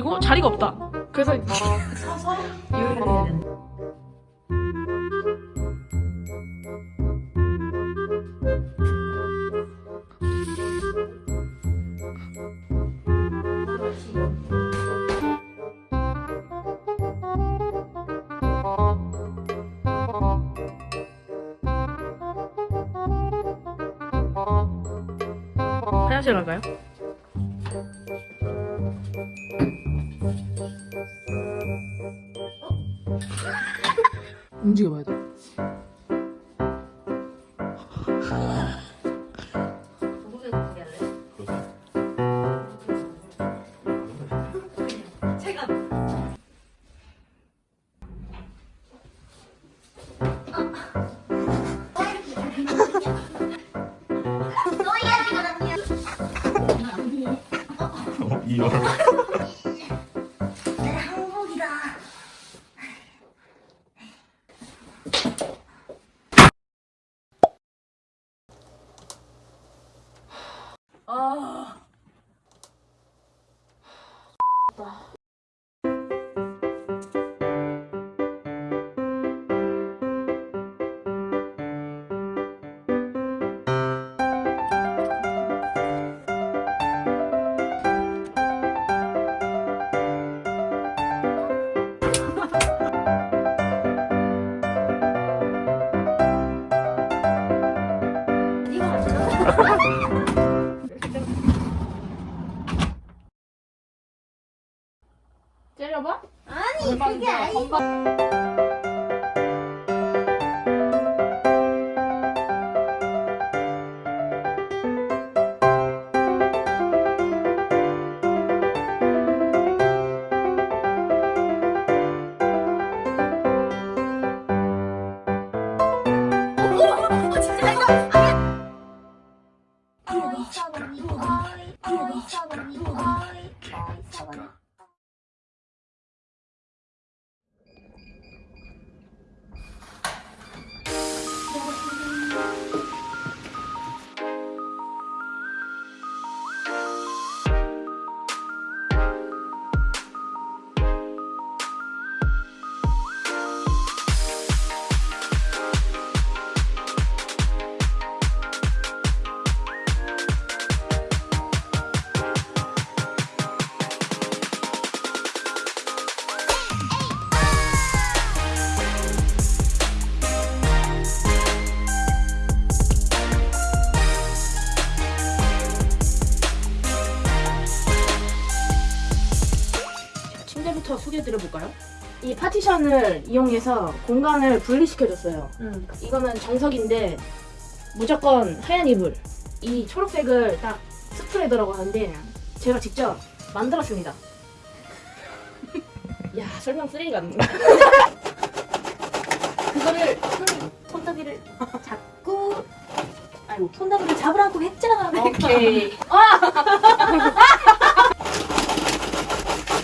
그리고 자리가 없다. 그래서 서서 요리를 해야 된다. 화장실 갈까요? 움직여봐야 돼. 제가 어, 아니 그게 아 니고. 침대부터 소개해드려 볼까요? 이 파티션을 이용해서 공간을 분리시켜줬어요. 응. 이거는 정석인데 무조건 하얀 이불. 이 초록색을 딱 스프레더라고 하는데 제가 직접 만들었습니다. 야 설명 쓰레기 같네. 그거를 손, 손잡이를 잡고 아이고 손잡이를 잡으라고 했잖아. 오케이. 아!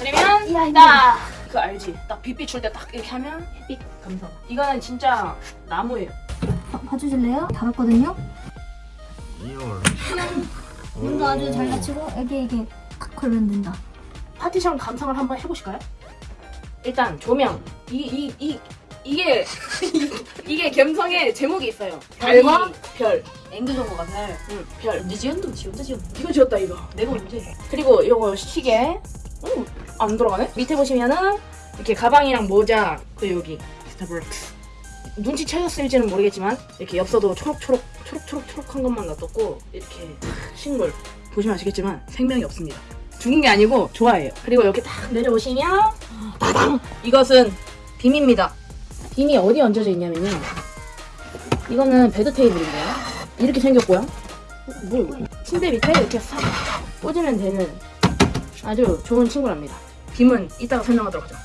그러면 야, 딱 그거 알지? 딱빛 비출 때딱 이렇게 하면 햇빛 감성. 이거는 진짜 나무예요. 봐- 봐주실래요? 달았거든요? 이열 눈도 아주 잘 갖추고 여기 이게 탁 걸면 된다. 파티션 감상을 한번 해보실까요? 일단 조명. 이 이 이 이 게 이게 감성의 제목이 있어요. 별과 별. 앵두 정보가 별. 응, 별. 언제 지연도 지 혼자 지연. 이거 지었다 이거. 내가 언제? 그리고 요거 시계. 오, 안 들어가네? 밑에 보시면은 이렇게 가방이랑 모자 그 여기 스타벅스. 눈치 채셨을지는 모르겠지만 이렇게 엽서도 초록초록 초록초록 초록한 것만 놔뒀고 이렇게 식물 보시면 아시겠지만 생명이 없습니다. 죽은 게 아니고 좋아해요. 그리고 이렇게 딱 내려오시면 따당 이것은 빔입니다. 빔이 어디 얹어져 있냐면요. 이거는 bed table인데요. 이렇게 생겼고요. 어, 뭐 침대 밑에 이렇게 싹 꽂으면 되는 아주 좋은 친구랍니다. 빔은 이따가 설명하도록 하죠.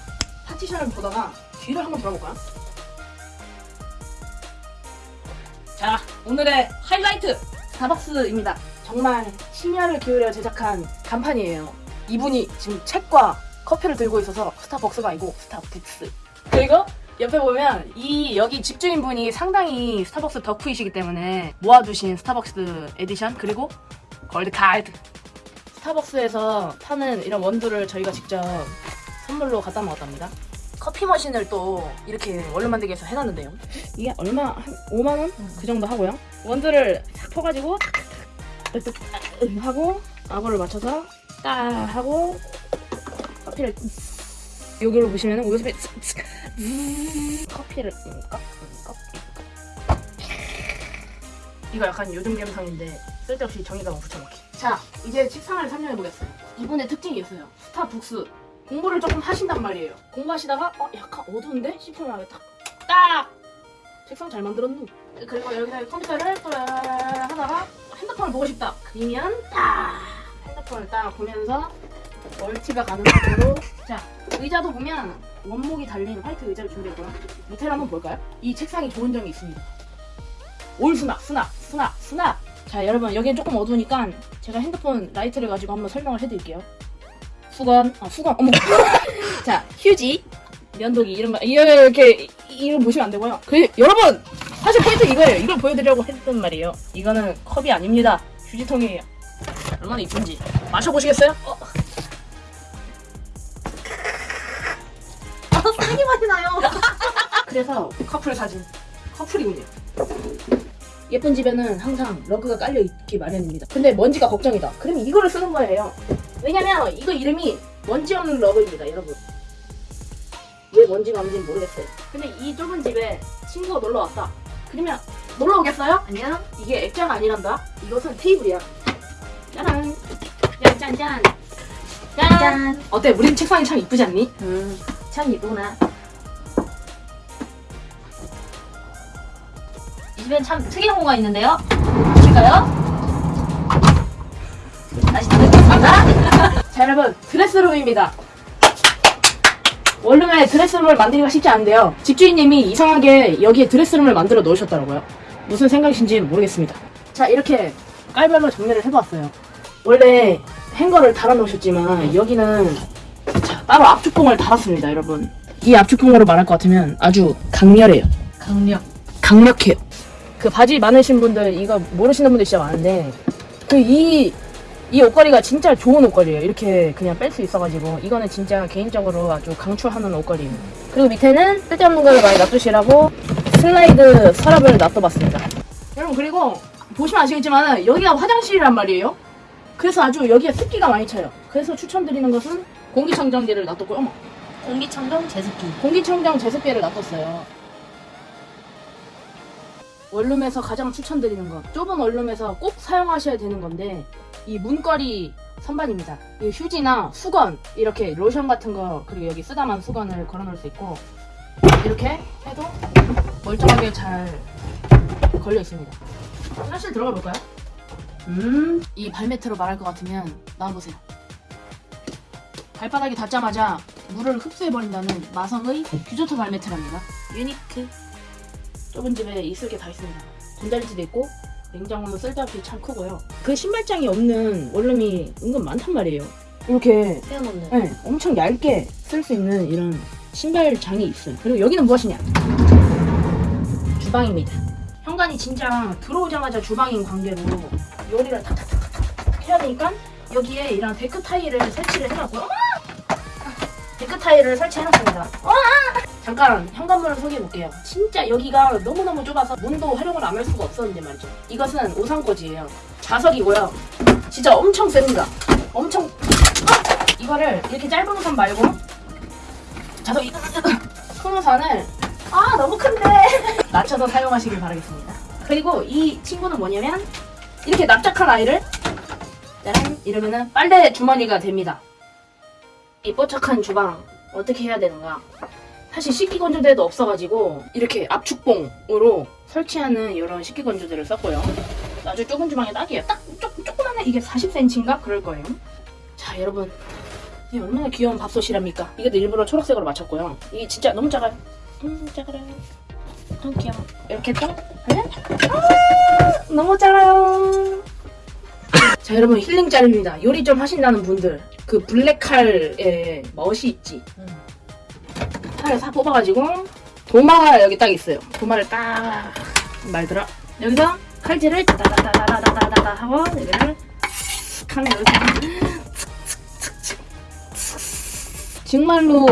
파티션을 보다가 뒤를 한번 돌아볼까요? 자, 오늘의 하이라이트! 스타벅스입니다. 정말 심혈을 기울여 제작한 간판이에요. 이분이 지금 책과 커피를 들고 있어서 스타벅스가 아니고 스타북스. 그리고 옆에 보면 이 여기 집주인분이 상당히 스타벅스 덕후이시기 때문에 모아두신 스타벅스 에디션 그리고 gold card 스타벅스에서 파는 이런 원두를 저희가 직접 선물로 갖다 먹었답니다. 커피 머신을 또 이렇게 원료 만들기 위해서 해놨는데요. 이게 얼마? 한 5만 원? 그 정도 하고요. 원두를 싹 퍼가지고 딱 하고 아구를 맞춰서 딱 하고 커피를 여기로 보시면 우유스피 커피를 컵. 이거 약간 요즘 감성인데 쓸데없이 정의감을 붙여넣기. 자, 이제 책상을 설명해 보겠어요. 이분의 특징이 있어요. 스타 북스. 공부를 조금 하신단 말이에요. 공부하시다가 어 약간 어두운데 싶으면 딱, 딱 책상 잘 만들었누. 그리고 여기다 컴퓨터를 또 하다가 핸드폰을 보고 싶다. 그러면 딱 핸드폰을 딱 보면서 멀티가 가능하도록 자 의자도 보면 원목이 달린 화이트 의자를 준비했고요. 밑에를 한번 볼까요? 이 책상이 좋은 점이 있습니다. all 수납, 수납, 수납, 수납. 자 여러분 여기는 조금 어두우니까 제가 핸드폰 라이트를 가지고 한번 설명을 해드릴게요. 수건, 아 수건, 어머. 자 휴지, 면도기 이런 거 이렇게 이거 보시면 안 되고요. 그 여러분 사실 포인트 이거예요. 이걸 보여드리려고 했단 말이에요. 이거는 컵이 아닙니다. 휴지통이에요. 얼마나 이쁜지 마셔보시겠어요? 어. 아, 쓰레기 맛이 나요. 그래서 커플 사진 커플이군요. 예쁜 집에는 항상 러그가 깔려 있기 마련입니다. 근데 먼지가 걱정이다. 그러면 이거를 쓰는 거예요. 왜냐면 이거 이름이 먼지 없는 러그입니다, 여러분. 왜 먼지가 없는지 모르겠어요. 근데 이 좁은 집에 친구가 놀러 왔다. 그러면 놀러 오겠어요? 아니야. 이게 액자가 아니란다. 이것은 테이블이야. 짜란. 야, 짠, 짠. 짠. 짠. 어때? 우리 책상이 참 이쁘지 않니? 음, 참 이쁘구나. 이 집엔 참 특이한 공간가 있는데요. 보실까요? 다시 닫겠습니다. 자 여러분 드레스룸입니다 원룸에 드레스룸을 만들기가 쉽지 않은데요 집주인님이 이상하게 여기에 드레스룸을 만들어 놓으셨더라고요 무슨 생각이신지 모르겠습니다 자 이렇게 깔별로 정리를 해봤어요 원래 행거를 달아 놓으셨지만 여기는 자, 따로 압축봉을 달았습니다 여러분 이 압축봉으로 말할 것 같으면 아주 강렬해요 강력. 강력해요. 그 바지 많으신 분들 이거 모르시는 분들 진짜 많은데 그 이 이 옷걸이가 진짜 좋은 옷걸이에요. 이렇게 그냥 뺄 수 있어가지고 이거는 진짜 개인적으로 아주 강추하는 옷걸이에요. 그리고 밑에는 쓸데없는 거를 많이 놔두시라고 슬라이드 서랍을 놔둬봤습니다. 여러분 그리고 보시면 아시겠지만 여기가 화장실이란 말이에요. 그래서 아주 여기에 습기가 많이 차요. 그래서 추천드리는 것은 공기청정기를 놔뒀고요. 어머, 공기청정 제습기. 공기청정 제습기를 놔뒀어요. 원룸에서 가장 추천드리는 거 좁은 원룸에서 꼭 사용하셔야 되는 건데 이 문거리 선반입니다. 이 휴지나 수건 이렇게 로션 같은 거 그리고 여기 쓰다만 수건을 걸어 놓을 수 있고 이렇게 해도 멀쩡하게 잘 걸려 있습니다. 화장실 들어가 볼까요? 음, 이 발매트로 말할 것 같으면 나와보세요. 발바닥이 닿자마자 물을 흡수해버린다는 마성의 규조토 발매트랍니다. 유니크. 좁은 집에 있을 게 다 있습니다. 전자레인지도 있고 냉장고는 쓸데없이 참 크고요. 그 신발장이 없는 원룸이 은근 많단 말이에요. 이렇게 세워놓는. 네, 엄청 얇게 쓸 수 있는 이런 신발장이 있어요. 그리고 여기는 무엇이냐? 주방입니다. 현관이 진짜 들어오자마자 주방인 관계로 요리를 탁탁탁탁탁 해야 되니까 여기에 이런 데크 타일을 설치를 해놨고요. 데크 타일을 설치해놨습니다. 잠깐 현관문을 소개해볼게요. 진짜 여기가 너무너무 좁아서 문도 활용을 안 할 수가 없었는데 말이죠. 이것은 우산꽂이에요. 자석이고요. 진짜 엄청 셉니다. 엄청 아! 이거를 이렇게 짧은 우산 말고 자석 이- 큰 우산을 아 너무 큰데 낮춰서 사용하시길 바라겠습니다. 그리고 이 친구는 뭐냐면 이렇게 납작한 아이를 짜란 이러면은 빨래 주머니가 됩니다. 이 뽀짝한 주방 어떻게 해야 되는가? 사실 식기건조대도 없어가지고 이렇게 압축봉으로 설치하는 이런 식기건조대를 썼고요. 아주 좁은 주방에 딱이에요. 딱 쪼, 조그만한 이게 40cm인가 그럴 거예요. 자 여러분 이게 얼마나 귀여운 밥솥이랍니까? 이것도 일부러 초록색으로 맞췄고요. 이게 진짜 너무 작아요. 음 작아요. 너무 귀여워. 이렇게 또 하면 아 너무 작아요. 자 여러분 힐링 짤입니다. 요리 좀 하신다는 분들 그 블랙칼의 멋이 있지. 음. 칼을 싹 뽑아가지고 도마가 여기 딱 있어요. 도마를 딱 말들어 여기서 칼질을 따다다다다다다다 하고 여기를 하네요. 정말로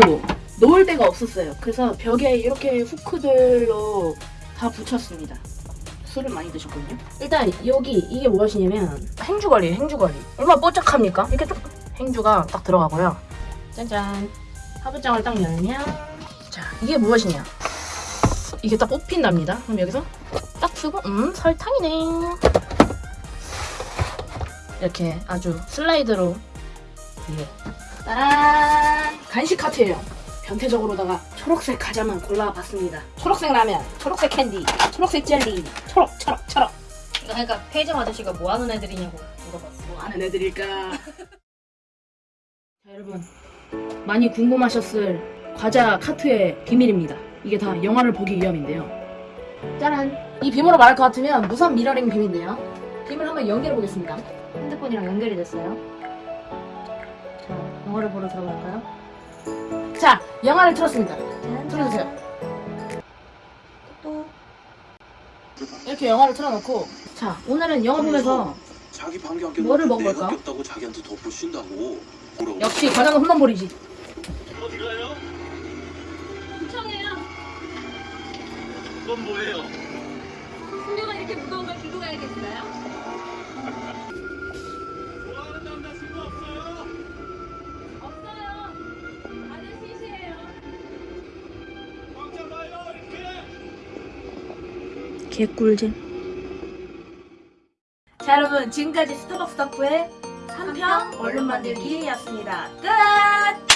놓을 데가 없었어요. 그래서 벽에 이렇게 후크들로 다 붙였습니다. 술을 많이 드셨거든요. 일단 여기 이게 무엇이냐면 행주걸이에요. 행주걸이. 얼마나 뽀짝합니까? 이렇게 쭉 행주가 딱 들어가고요. 짠짠. 화분장을 딱 열면 자 이게 무엇이냐? 이게 딱 뽑힌답니다. 그럼 여기서 딱 쓰고 음 설탕이네. 이렇게 아주 슬라이드로 예. 따란 간식 카트예요. 변태적으로다가 초록색 과자만 골라봤습니다. 초록색 라면, 초록색 캔디, 초록색 젤리, 초록, 초록, 초록. 그러니까 편의점 아저씨가 뭐 하는 애들이냐고 물어봤어. 뭐 하는 애들일까? 자 여러분 많이 궁금하셨을 과자 카트의 비밀입니다. 이게 다 영화를 보기 위함인데요. 짜란! 이 비밀로 말할 것 같으면 무선 미러링 비밀인데요. 비밀 한번 연결해 보겠습니다. 핸드폰이랑 연결이 됐어요. 자, 영화를 보러 들어갈까요? 자, 영화를 틀었습니다. 틀어주세요. 또 이렇게 영화를 틀어놓고 자 오늘은 영화 보면서 자기 방귀 안 뀌는 뭐를 먹을까? 자기한테 역시 과자는 홈런볼이지. 그건 뭐예요? 풍류가 이렇게 무거운 걸 들고 가야겠어요? 좋아하는 남자친구 없어요? 없어요. 다들 시시해요. 꽉 잡아요 이렇게 개꿀잼. 자 여러분 지금까지 스타벅스 덕후의 한평 얼른 만들기였습니다. 끝!